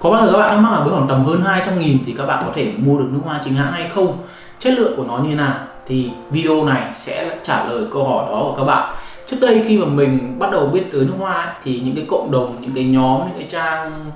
Có bao giờ các bạn đang mắc ở với khoảng tầm hơn 200 nghìn thì các bạn có thể mua được nước hoa chính hãng hay không? Chất lượng của nó như nào? Thì video này sẽ trả lời câu hỏi đó của các bạn Trước đây khi mà mình bắt đầu biết tới nước hoa ấy, thì những cái cộng đồng, những cái nhóm, những cái trang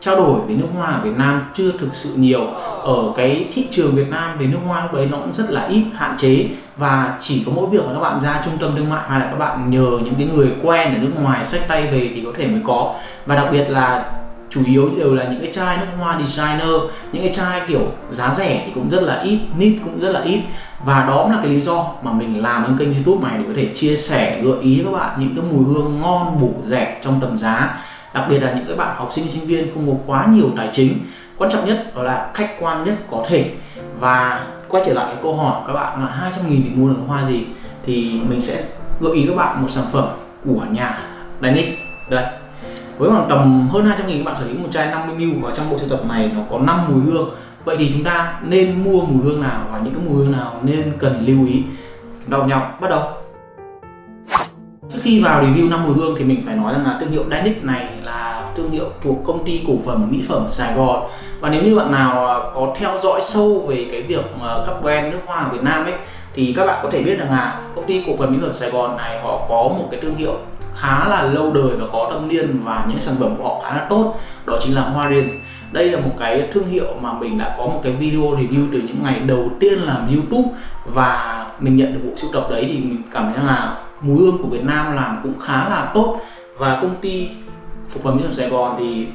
trao đổi về nước hoa ở Việt Nam chưa thực sự nhiều ở cái thị trường Việt Nam về nước hoa lúc đấy nó cũng rất là ít hạn chế và chỉ có mỗi việc là các bạn ra trung tâm thương mại hay là các bạn nhờ những cái người quen ở nước ngoài sách tay về thì có thể mới có và đặc biệt là chủ yếu đều là những cái chai nước hoa designer, những cái chai kiểu giá rẻ thì cũng rất là ít nít cũng rất là ít. Và đó cũng là cái lý do mà mình làm những kênh youtube này để có thể chia sẻ, gợi ý các bạn những cái mùi hương ngon, bổ rẻ trong tầm giá. Đặc biệt là những cái bạn học sinh sinh viên không có quá nhiều tài chính. Quan trọng nhất đó là khách quan nhất có thể. Và quay trở lại cái câu hỏi các bạn là 200 nghìn thì mua được hoa gì? Thì mình sẽ gợi ý các bạn một sản phẩm của nhà Danic đây với khoảng tầm hơn 200 nghìn, các bạn sở hữu một chai 50ml và trong bộ sưu tập này, nó có 5 mùi hương. Vậy thì chúng ta nên mua mùi hương nào và những cái mùi hương nào nên cần lưu ý? Đầu nhau bắt đầu. Trước khi vào review 5 mùi hương thì mình phải nói rằng là thương hiệu Danic này là thương hiệu thuộc công ty cổ phần mỹ phẩm Sài Gòn. Và nếu như bạn nào à, có theo dõi sâu về cái việc các brand nước hoa ở Việt Nam ấy, thì các bạn có thể biết rằng là công ty cổ phần mỹ phẩm Sài Gòn này họ có một cái thương hiệu khá là lâu đời và có thâm niên và những sản phẩm của họ khá là tốt, đó chính là Hoa Riền. Đây là một cái thương hiệu mà mình đã có một cái video review từ những ngày đầu tiên làm YouTube và mình nhận được bộ sưu tập đấy thì mình cảm thấy là mùi hương của Việt Nam làm cũng khá là tốt và công ty phục phẩm mỹ phẩm Sài Gòn thì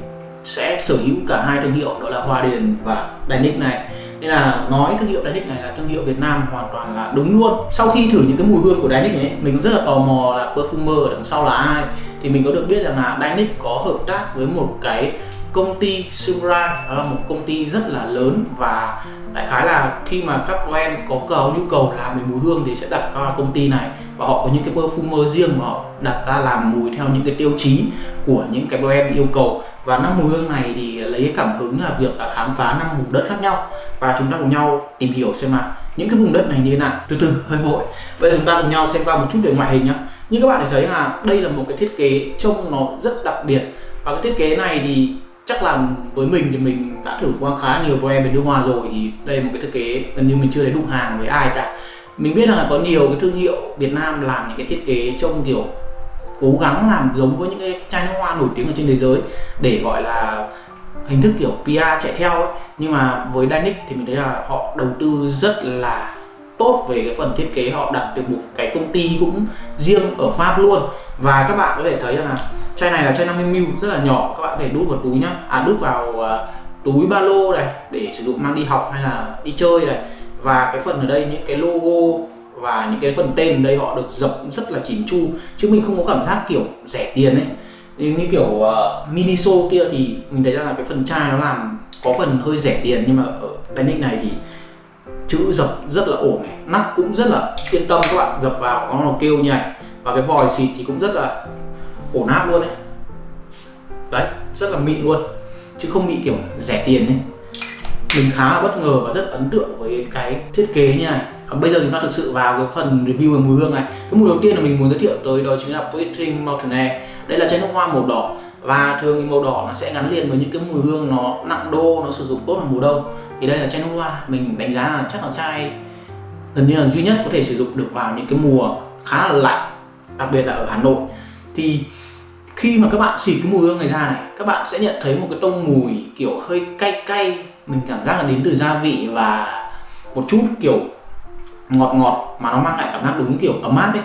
sẽ sở hữu cả hai thương hiệu, đó là Hoa Điền và Danic này nên là nói thương hiệu Danic này là thương hiệu Việt Nam hoàn toàn là đúng luôn. Sau khi thử những cái mùi hương của Danic ấy, mình cũng rất là tò mò là perfumer ở đằng sau là ai. Thì mình có được biết rằng là Dynic có hợp tác với một cái công ty Sumra đó là một công ty rất là lớn và đại khái là khi mà các brand có cầu nhu cầu làm về mùi hương thì sẽ đặt qua công ty này. Và họ có những cái perfumer riêng mà họ đặt ra làm mùi theo những cái tiêu chí của những cái brand yêu cầu. Và năm mùi hương này thì lấy cảm hứng là việc là khám phá năm vùng đất khác nhau. Và chúng ta cùng nhau tìm hiểu xem là những cái vùng đất này như thế nào. Từ từ, hơi vội. Bây giờ chúng ta cùng nhau xem qua một chút về ngoại hình nhá. Như các bạn thấy thấy là đây là một cái thiết kế trông nó rất đặc biệt. Và cái thiết kế này thì chắc là với mình thì mình đã thử qua khá nhiều brand bên nước hoa rồi thì đây là một cái thiết kế gần như mình chưa thấy đụng hàng với ai cả. Mình biết là có nhiều cái thương hiệu Việt Nam làm những cái thiết kế trông kiểu cố gắng làm giống với những cái chai nước hoa nổi tiếng ở trên thế giới để gọi là hình thức kiểu PR chạy theo ấy. Nhưng mà với Danic thì mình thấy là họ đầu tư rất là tốt về cái phần thiết kế, họ đặt được một cái công ty cũng riêng ở Pháp luôn và các bạn có thể thấy là chai này là chai 50ml rất là nhỏ. Các bạn có thể đút vào túi nhá. À đút vào uh, túi ba lô này để sử dụng mang đi học hay là đi chơi này. Và cái phần ở đây những cái logo và những cái phần tên ở đây họ được dập rất là chỉn chu. Chứ mình không có cảm giác kiểu rẻ tiền ấy. Như kiểu ờ, uh, miniso kia thì mình thấy rằng là cái phần chai nó làm có phần hơi rẻ tiền. Nhưng mà ở panic này thì chữ dập rất là ổn này. Nắp cũng rất là yên tâm. Các bạn dập vào nó kêu nhảy và cái vòi xịt thì cũng rất là ổn áp luôn đấy đấy, rất là mịn luôn. Chứ không bị kiểu rẻ tiền ấy. Mình khá là bất ngờ và rất ấn tượng với cái thiết kế như này. Bây giờ chúng ta thực sự vào cái phần review về mùi hương này. Cái mùi đầu tiên là mình muốn giới thiệu tới đó chính là Poetring Mountain Air đây là chai nước hoa màu đỏ. Và thường thì màu đỏ nó sẽ gắn liền với những cái mùi hương nó nặng đô, nó sử dụng tốt vào mùa đông. Thì đây là chai nước hoa. Mình đánh giá là chắc là chai gần như là duy nhất có thể sử dụng được vào những cái mùa khá là lạnh đặc biệt là ở Hà Nội. Thì khi mà các bạn xịt cái mùi hương này ra này, các bạn sẽ nhận thấy một cái tông mùi kiểu hơi cay cay. Mình cảm giác là đến từ gia vị và một chút kiểu ngọt ngọt mà nó mang lại cảm giác đúng kiểu ấm áp ấy.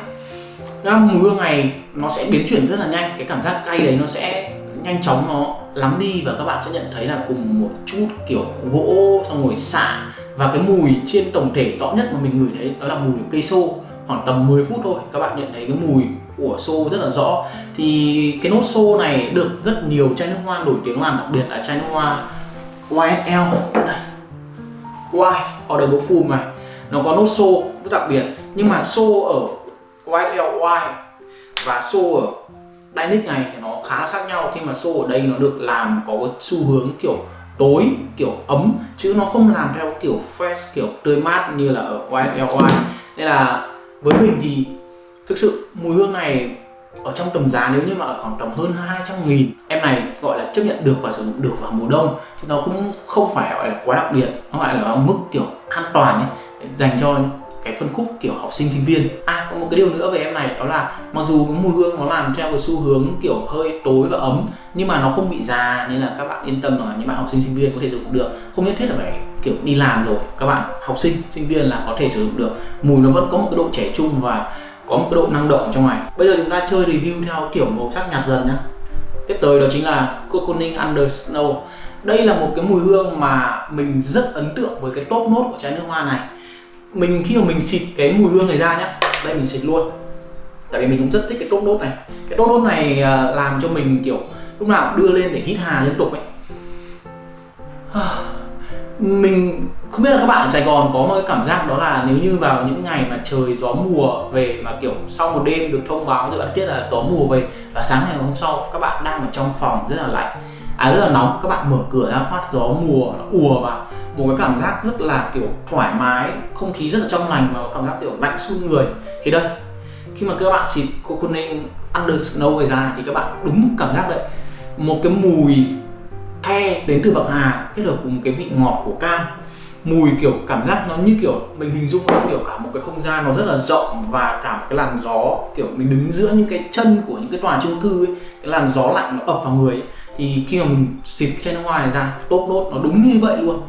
Cái mùi hương này nó sẽ biến chuyển rất là nhanh, cái cảm giác cay đấy nó sẽ nhanh chóng nó lắng đi và các bạn sẽ nhận thấy là cùng một chút kiểu gỗ, xong rồi xạ và cái mùi trên tổng thể rõ nhất mà mình ngửi thấy đó là mùi cây xô khoảng tầm 10 phút thôi, các bạn nhận thấy cái mùi của xô rất là rõ. Thì cái nốt xô này được rất nhiều chai nước hoa nổi tiếng làm, đặc biệt là chai nước hoa YSL đây. Y Audible Full này. Nó có nốt xô rất đặc biệt, nhưng mà xô ở YSL Y và xô ở Dynic này thì nó khá là khác nhau. Khi mà xô ở đây nó được làm có cái xu hướng kiểu tối, kiểu ấm, chứ nó không làm theo kiểu fresh, kiểu tươi mát như là ở YSL Y. Nên là với mình thì thực sự mùi hương này ở trong tầm giá nếu như mà ở khoảng tầm hơn 200 nghìn, em này gọi là chấp nhận được và sử dụng được vào mùa đông. Thì nó cũng không phải gọi là quá đặc biệt, nó gọi là ở mức, kiểu, an toàn ấy dành cho cái phân khúc kiểu học sinh sinh viên. À có một cái điều nữa về em này, đó là mặc dù cái mùi hương nó làm theo cái xu hướng kiểu hơi tối và ấm, nhưng mà nó không bị già nên là các bạn yên tâm là những bạn học sinh sinh viên có thể sử dụng được. Không nhất thiết là phải kiểu đi làm rồi, các bạn học sinh sinh viên là có thể sử dụng được. Mùi nó vẫn có một cái độ trẻ trung và có một cái độ năng động trong này. Bây giờ chúng ta chơi review theo kiểu màu sắc nhạt dần nhá. Tiếp tới đó chính là Cocooning Under Snow. Đây là một cái mùi hương mà mình rất ấn tượng với cái top nốt của trái nước hoa này mình, khi mà mình xịt cái mùi hương này ra nhá, đây mình xịt luôn. Tại vì mình cũng rất thích cái tốt đốt này. Cái tốt đốt này à, làm cho mình, kiểu, lúc nào cũng đưa lên để hít hà liên tục ấy. Mình không biết là các bạn ở Sài Gòn có một cái cảm giác đó là nếu như vào những ngày mà trời gió mùa về mà, kiểu, sau một đêm được thông báo cho bạn biết là gió mùa về, và sáng ngày hôm sau các bạn đang ở trong phòng rất là lạnh à rất là nóng. Các bạn mở cửa ra, phát gió, mùa, nó ùa vào. Một cái cảm giác rất là, kiểu, thoải mái, không khí rất là trong lành và cảm giác, kiểu, lạnh xuống người. Thì đây, khi mà các bạn xịt coconut under snow này ra thì các bạn đúng cảm giác đấy. Một cái mùi the đến từ bạc hà, kết hợp cùng cái vị ngọt của cam. Mùi, kiểu, cảm giác nó như, kiểu, mình hình dung nó kiểu, cả một cái không gian nó rất là rộng và cả một cái làn gió, kiểu, mình đứng giữa những cái chân của những cái tòa chung cư ấy, cái làn gió lạnh nó ập vào người ấy thì khi mà mình xịt trên nước hoa này ra tốt nốt nó đúng như vậy luôn.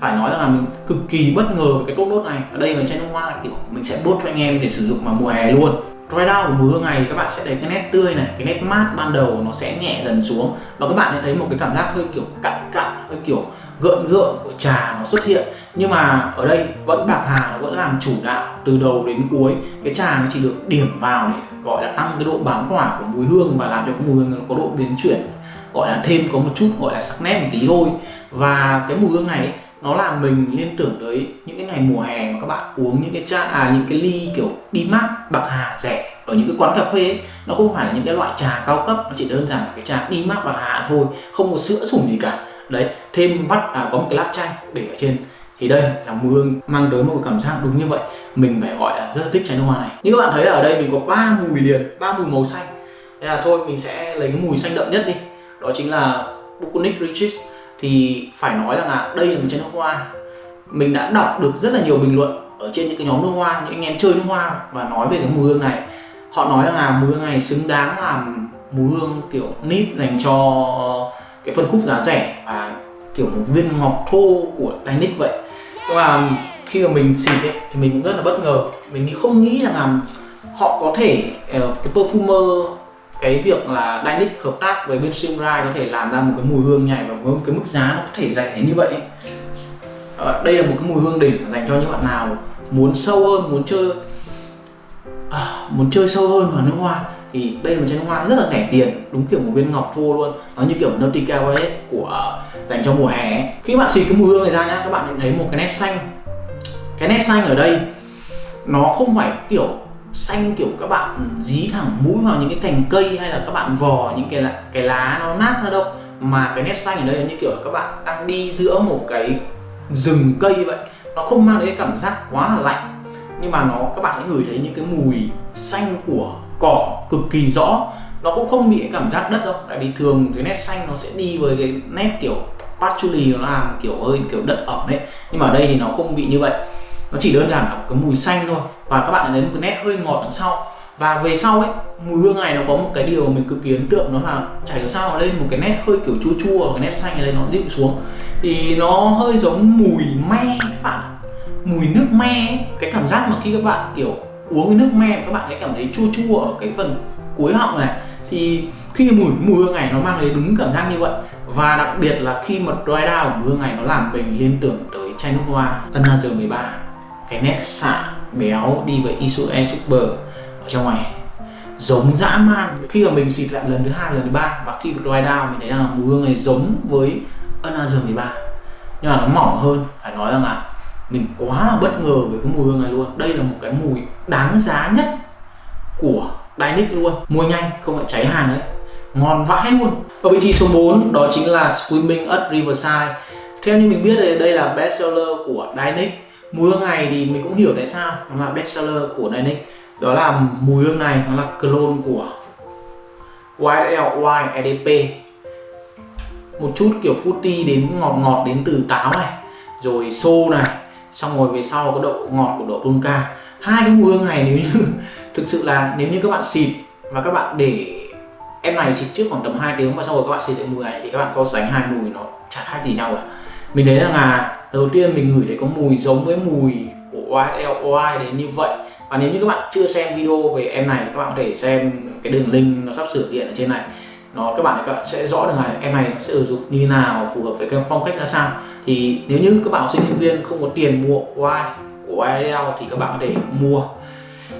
Phải nói rằng là mình cực kỳ bất ngờ với cái tốt nốt này. Ở đây là chai nước hoa kiểu mình sẽ bốt cho anh em để sử dụng vào mùa hè luôn. Dry down của mùi hương này các bạn sẽ thấy cái nét tươi này, cái nét mát ban đầu nó sẽ nhẹ dần xuống. Và các bạn sẽ thấy một cái cảm giác hơi kiểu cặn cặn, hơi kiểu gợn gợn của trà nó xuất hiện. Nhưng mà ở đây vẫn bạc hà, nó vẫn làm chủ đạo từ đầu đến cuối. Cái trà nó chỉ được điểm vào để gọi là tăng cái độ bám tỏa của mùi hương và làm cho cái mùi hương nó có độ biến chuyển gọi là thêm có một chút gọi là sắc nét một tí thôi. Và cái mùi hương này nó làm mình liên tưởng tới những cái ngày mùa hè mà các bạn uống những cái trà à những cái ly kiểu đi mát bạc hà rẻ ở những cái quán cà phê ấy, nó không phải là những cái loại trà cao cấp nó chỉ đơn giản là cái trà đi mát bạc hà thôi không có sữa sủng gì cả. Đấy thêm bắt à, có một cái lát chanh để ở trên. Thì đây là mùi hương mang tới một cái cảm giác đúng như vậy. Mình phải gọi là rất là thích chai nước hoa này. Như các bạn thấy là ở đây mình có ba mùi liền ba mùi màu xanh. Thế là thôi mình sẽ lấy cái mùi xanh đậm nhất đi đó chính là Bukunik Richard thì phải nói rằng là đây là một chai nước hoa. Mình đã đọc được rất là nhiều bình luận ở trên những cái nhóm nước hoa những anh em chơi nước hoa và nói về cái mùi hương này. Họ nói rằng là mùi hương này xứng đáng làm mùi hương kiểu nít dành cho ờ, cái phân khúc giá rẻ và kiểu một viên ngọc thô của Danic vậy. Nhưng mà khi mà mình xịt ấy, thì mình cũng rất là bất ngờ. Mình không nghĩ rằng là họ có thể ờ, cái perfumer cái việc là Dynic hợp tác với bên Simrai có thể làm ra một cái mùi hương nhảy và với một cái mức giá nó có thể rẻ như vậy à, đây là một cái mùi hương đỉnh dành cho những bạn nào muốn sâu hơn muốn chơi à, muốn chơi sâu hơn vào nước hoa thì đây là một chai nước hoa rất là rẻ tiền đúng kiểu một viên ngọc thô luôn. Nó như kiểu Nautica Violet của dành cho mùa hè khi bạn xịt cái mùi hương này ra nhá các bạn thấy một cái nét xanh. Cái nét xanh ở đây nó không phải kiểu xanh kiểu các bạn dí thẳng mũi vào những cái cành cây hay là các bạn vò những cái cái lá nó nát ra đâu. Mà cái nét xanh ở đây là như kiểu các bạn đang đi giữa một cái rừng cây vậy. Nó không mang đến cái cảm giác quá là lạnh. Nhưng mà nó, các bạn sẽ ngửi thấy những cái mùi xanh của cỏ cực kỳ rõ. Nó cũng không bị cái cảm giác đất đâu. Tại vì thường cái nét xanh nó sẽ đi với cái nét kiểu patchouli, nó làm kiểu hơi kiểu đất ẩm ấy. Nhưng mà ở đây thì nó không bị như vậy nó chỉ đơn giản là cái mùi xanh thôi. Và các bạn thấy một cái nét hơi ngọt đằng sau. Và về sau ấy, mùi hương này nó có một cái điều mình cực kỳ ấn tượng, đó là chảy hiểu sao nó lên một cái nét hơi kiểu chua chua, cái nét xanh này nó dịu xuống. Thì nó hơi giống mùi me các bạn mùi nước me ấy. cái cảm giác mà khi các bạn, kiểu, uống cái nước me, các bạn sẽ cảm thấy chua chua ở cái phần cuối họng này. Thì khi mùi mùi hương này nó mang đến đúng cảm giác như vậy. Và đặc biệt là khi mà dry down, mùi hương này nó làm mình liên tưởng tới chai nước hoa Another 13 cái nét xạ béo đi với Isue Super ở trong này. Giống dã man. Khi mà mình xịt lại lần thứ hai, lần thứ ba và khi dry down mình thấy là mùi hương này giống với Another 13 nhưng mà nó mỏng hơn, phải nói rằng là mình quá là bất ngờ với cái mùi hương này luôn. Đây là một cái mùi đáng giá nhất của Dynic luôn. Mua nhanh, không phải cháy hàng đấy. Ngon vãi luôn. Ở vị trí số 4 đó chính là Swimming at Riverside. Theo như mình biết thì đây là best seller của Dynic mùi hương này thì mình cũng hiểu tại sao. Nó là bestseller của Dynamic. Đó là mùi hương này, nó là clone của YLY EDP một chút kiểu fruity đến ngọt ngọt đến từ táo này, rồi xô này, xong rồi về sau có độ ngọt của độ tonka. Hai cái mùi hương này nếu như thực sự là nếu như các bạn xịt và các bạn để em này xịt trước khoảng tầm 2 tiếng và sau rồi các bạn xịt lại mùi này thì các bạn so sánh hai mùi nó chả khác gì nhau cả. Mình thấy rằng là đầu tiên mình ngửi thấy có mùi giống với mùi của YLY đến như vậy. Và nếu như các bạn chưa xem video về em này các bạn có thể xem cái đường link nó sắp sửa hiện ở trên này. Nó các bạn, các bạn sẽ rõ được là em này nó sẽ sử dụng như nào phù hợp với cái phong cách ra sao. Thì nếu như các bạn học sinh sinh viên không có tiền mua Y của YL thì các bạn có thể mua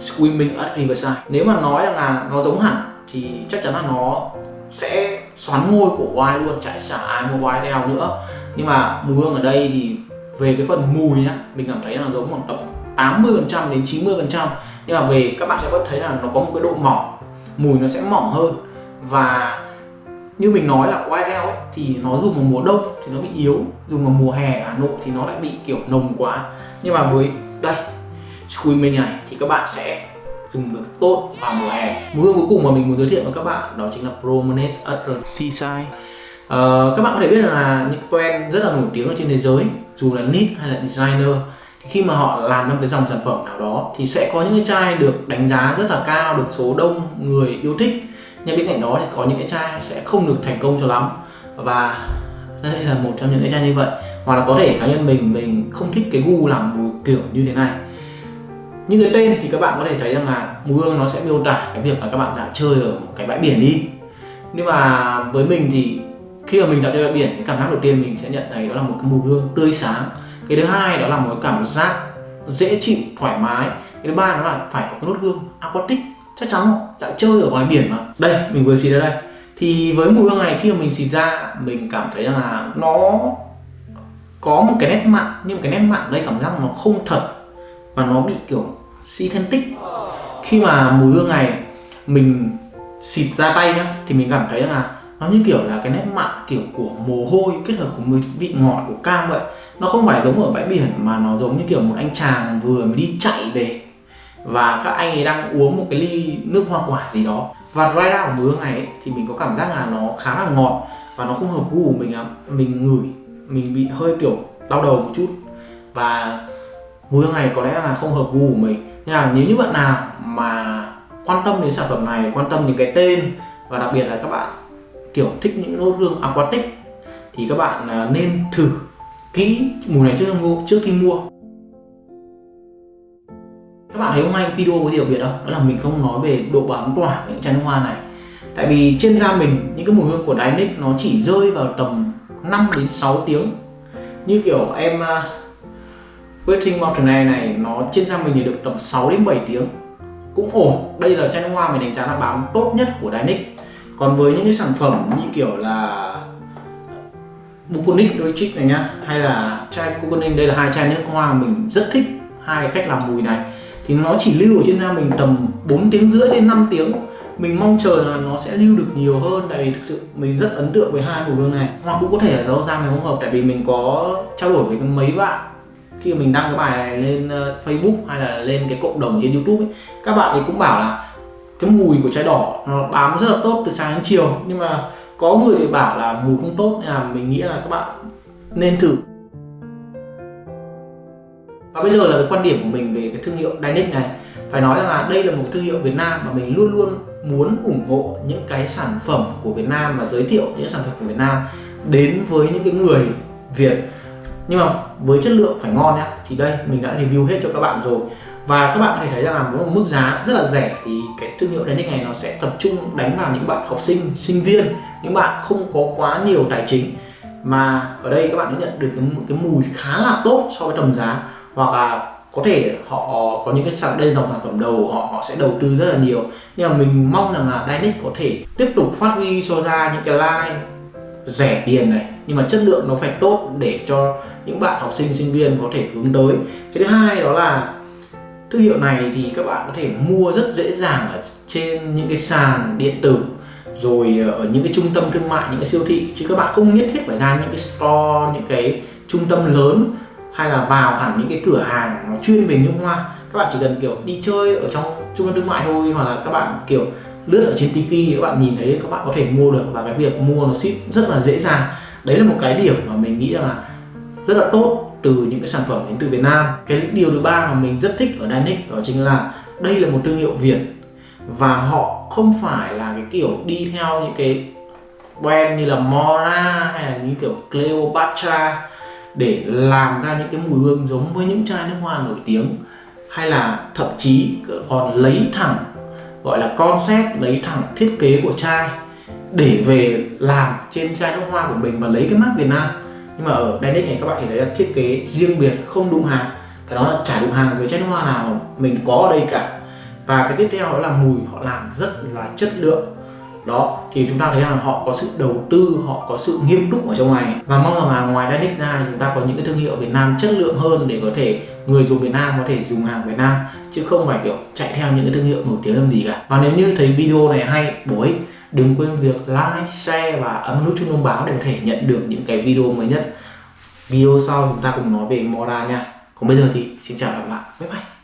Swimming at Riverside. Nếu mà nói rằng là nó giống hẳn thì chắc chắn là nó sẽ xoắn ngôi của Y luôn chạy xả ai mua YL nữa nhưng mà mùi hương ở đây thì về cái phần mùi nhá mình cảm thấy là giống khoảng tầm 80 phần trăm đến 90 phần trăm. Nhưng mà về các bạn sẽ vẫn thấy là nó có một cái độ mỏng mùi nó sẽ mỏng hơn. Và như mình nói là white ale ấy, thì nó dùng vào mùa đông thì nó bị yếu dùng vào mùa hè ở Hà Nội thì nó lại bị kiểu nồng quá. Nhưng mà với đây Swimming này thì các bạn sẽ dùng được tốt vào mùa hè. Mùi hương cuối cùng mà mình muốn giới thiệu với các bạn đó chính là Promenade at the Seaside. Ờ, các bạn có thể biết là những brand rất là nổi tiếng ở trên thế giới, dù là nít hay là designer, thì khi mà họ làm trong cái dòng sản phẩm nào đó thì sẽ có những cái chai được đánh giá rất là cao, được số đông người yêu thích. Nhưng bên cạnh đó thì có những cái chai sẽ không được thành công cho lắm. Và đây là một trong những cái chai như vậy. Hoặc là có thể cá nhân mình mình không thích cái gu làm mùi kiểu như thế này. Như cái tên thì các bạn có thể thấy rằng là mùi hương nó sẽ miêu tả cái việc là các bạn đã chơi ở một cái bãi biển đi. Nhưng mà với mình thì khi mà mình dạo chơi bãi biển, cái cảm giác đầu tiên mình sẽ nhận thấy đó là một cái mùi hương tươi sáng. Cái thứ hai đó là một cái cảm giác dễ chịu, thoải mái. Cái thứ ba đó là phải có cái nốt hương aquatic. Chắc chắn dạo chơi ở ngoài biển mà. Đây, mình vừa xịt ra đây. Thì với mùi hương này, khi mà mình xịt ra, mình cảm thấy là nó có một cái nét mặn. Nhưng cái nét mặn đây cảm giác nó không thật và nó bị kiểu synthetic khi mà mùi hương này mình xịt ra tay nhá, thì mình cảm thấy là nó như kiểu là cái nét mặn kiểu của mồ hôi kết hợp cùng vị ngọt của cam vậy. Nó không phải giống ở bãi biển mà nó giống như kiểu một anh chàng vừa mới đi chạy về. Và các anh ấy đang uống một cái ly nước hoa quả gì đó. Và dry down của mùi hương này ấy, thì mình có cảm giác là nó khá là ngọt và nó không hợp gu của mình lắm. Mình ngửi mình bị hơi kiểu đau đầu một chút. Và mùi hương này có lẽ là không hợp gu của mình. Nhưng là nếu như bạn nào mà quan tâm đến sản phẩm này quan tâm đến cái tên và đặc biệt là các bạn kiểu thích những nốt hương aquatic thì các bạn à, nên thử kỹ mùi này trước khi mua trước khi mua. Các bạn thấy hôm nay video có gì đặc biệt không? Đó là mình không nói về độ bám tỏa của những chai nước hoa này. Tại vì trên da mình những cái mùi hương của Dynic nó chỉ rơi vào tầm 5 đến 6 tiếng. Như kiểu em uh, Waiting Mountain Air này nó trên da mình thì được tầm 6 đến 7 tiếng. Cũng ổn. Đây là chai nước hoa mình đánh giá là bám tốt nhất của Dynic còn với những cái sản phẩm như kiểu là Buconic trích này nhá hay là chai Buconic đây là hai chai nước hoa mình rất thích hai cách làm mùi này. Thì nó chỉ lưu ở trên da mình tầm 4 tiếng rưỡi đến 5 tiếng. Mình mong chờ là nó sẽ lưu được nhiều hơn tại vì thực sự mình rất ấn tượng với hai mùi hương này. Hoặc cũng có thể là do da mình không hợp tại vì mình có trao đổi với mấy bạn khi mình đăng cái bài này lên ờ, Facebook hay là lên cái cộng đồng trên YouTube ấy, các bạn ấy cũng bảo là cái mùi của chai đỏ nó bám rất là tốt từ sáng đến chiều. Nhưng mà có người thì bảo là mùi không tốt nên là mình nghĩ là các bạn nên thử. Và bây giờ là cái quan điểm của mình về cái thương hiệu Dynic này. Phải nói rằng là đây là một thương hiệu Việt Nam mà mình luôn luôn muốn ủng hộ những cái sản phẩm của Việt Nam và giới thiệu những sản phẩm của Việt Nam đến với những cái người Việt. Nhưng mà với chất lượng phải ngon nhá. Thì đây mình đã review hết cho các bạn rồi và các bạn có thể thấy rằng là với một mức giá rất là rẻ thì cái thương hiệu Dynic này nó sẽ tập trung đánh vào những bạn học sinh sinh viên những bạn không có quá nhiều tài chính. Mà ở đây các bạn sẽ nhận được cái, cái mùi khá là tốt so với tầm giá. Hoặc là có thể họ có những cái sản đây dòng sản phẩm đầu họ họ sẽ đầu tư rất là nhiều. Nhưng mà mình mong rằng là Dynic có thể tiếp tục phát huy cho ra những cái line rẻ tiền này. Nhưng mà chất lượng nó phải tốt để cho những bạn học sinh sinh viên có thể hướng tới. Cái thứ hai đó là thương hiệu này thì các bạn có thể mua rất dễ dàng ở trên những cái sàn điện tử, rồi ở những cái trung tâm thương mại, những cái siêu thị. Chứ các bạn không nhất thiết phải ra những cái store, những cái trung tâm lớn, hay là vào hẳn những cái cửa hàng nó chuyên về nhung hoa. Các bạn chỉ cần, kiểu, đi chơi ở trong trung tâm thương mại thôi, hoặc là các bạn, kiểu, lướt ở trên tiki, các bạn nhìn thấy các bạn có thể mua được. Và cái việc mua nó ship rất là dễ dàng. Đấy là một cái điểm mà mình nghĩ là rất là tốt từ những cái sản phẩm đến từ Việt Nam. Cái điều thứ ba mà mình rất thích ở Danic đó chính là đây là một thương hiệu Việt và họ không phải là cái kiểu đi theo những cái brand như là Mora hay là như kiểu Cleopatra để làm ra những cái mùi hương giống với những chai nước hoa nổi tiếng, hay là thậm chí còn lấy thẳng, gọi là concept, lấy thẳng thiết kế của chai để về làm trên chai nước hoa của mình và lấy cái mác Việt Nam nhưng mà ở Danic này, các bạn thì đấy là thiết kế riêng biệt, không đụng hàng. Phải nói là chả đụng hàng với chai hoa nào mà mình có ở đây cả. Và cái tiếp theo đó là mùi, họ làm rất là chất lượng. Đó, thì chúng ta thấy rằng họ có sự đầu tư, họ có sự nghiêm túc ở trong này. Và mong rằng là ngoài Danic ra chúng ta có những cái thương hiệu Việt Nam chất lượng hơn để có thể, người dùng Việt Nam có thể dùng hàng Việt Nam, chứ không phải kiểu chạy theo những cái thương hiệu nổi tiếng làm gì cả. Và nếu như thấy video này hay, bổ ích đừng quên việc like, share và ấn nút chuông thông báo để có thể nhận được những cái video mới nhất. Video sau chúng ta cùng nói về Mora nha. Còn bây giờ thì xin chào và gặp lại. Bye bye.